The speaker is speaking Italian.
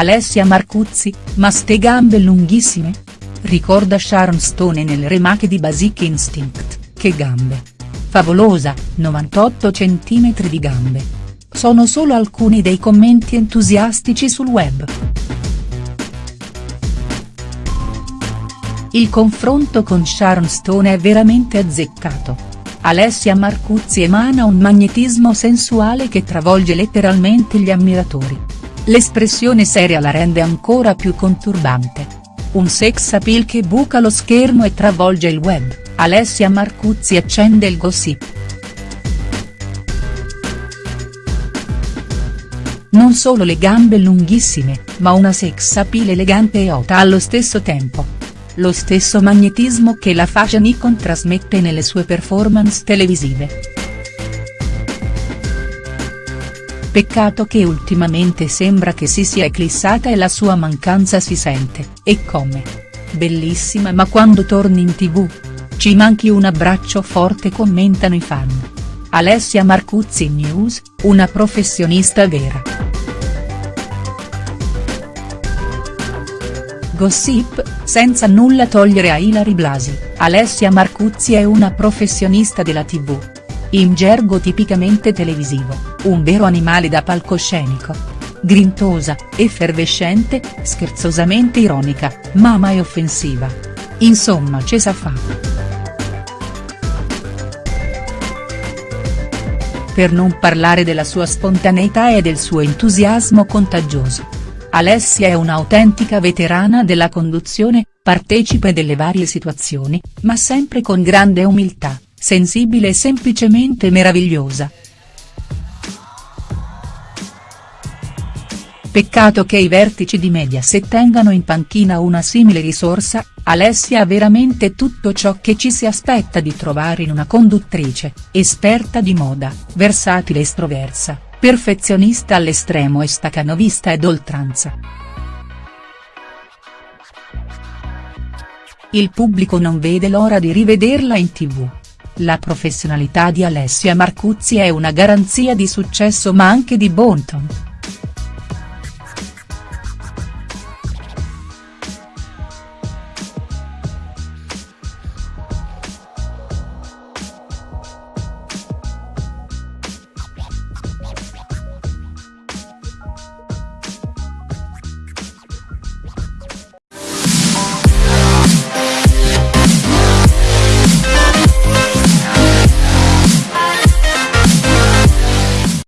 Alessia Marcuzzi, ma ste gambe lunghissime? Ricorda Sharon Stone nel remake di Basic Instinct, che gambe. Favolosa, 98 cm di gambe. Sono solo alcuni dei commenti entusiastici sul web. Il confronto con Sharon Stone è veramente azzeccato. Alessia Marcuzzi emana un magnetismo sensuale che travolge letteralmente gli ammiratori. L'espressione seria la rende ancora più conturbante. Un sex appeal che buca lo schermo e travolge il web, Alessia Marcuzzi accende il gossip. Non solo le gambe lunghissime, ma una sex appeal elegante e hot allo stesso tempo lo stesso magnetismo che la fashion icon trasmette nelle sue performance televisive. Peccato che ultimamente sembra che si sia eclissata e la sua mancanza si sente, e come. Bellissima ma quando torni in tv? Ci manchi un abbraccio forte commentano i fan. Alessia Marcuzzi News, una professionista vera. Gossip, senza nulla togliere a Ilari Blasi, Alessia Marcuzzi è una professionista della tv. In gergo tipicamente televisivo, un vero animale da palcoscenico. Grintosa, effervescente, scherzosamente ironica, ma mai offensiva. Insomma ce sa fa. Per non parlare della sua spontaneità e del suo entusiasmo contagioso. Alessia è un'autentica veterana della conduzione, partecipe delle varie situazioni, ma sempre con grande umiltà, sensibile e semplicemente meravigliosa. Peccato che i vertici di Mediaset tengano in panchina una simile risorsa, Alessia ha veramente tutto ciò che ci si aspetta di trovare in una conduttrice, esperta di moda, versatile e estroversa perfezionista all'estremo e stacanovista ed oltranza. Il pubblico non vede l'ora di rivederla in tv. La professionalità di Alessia Marcuzzi è una garanzia di successo ma anche di bon ton.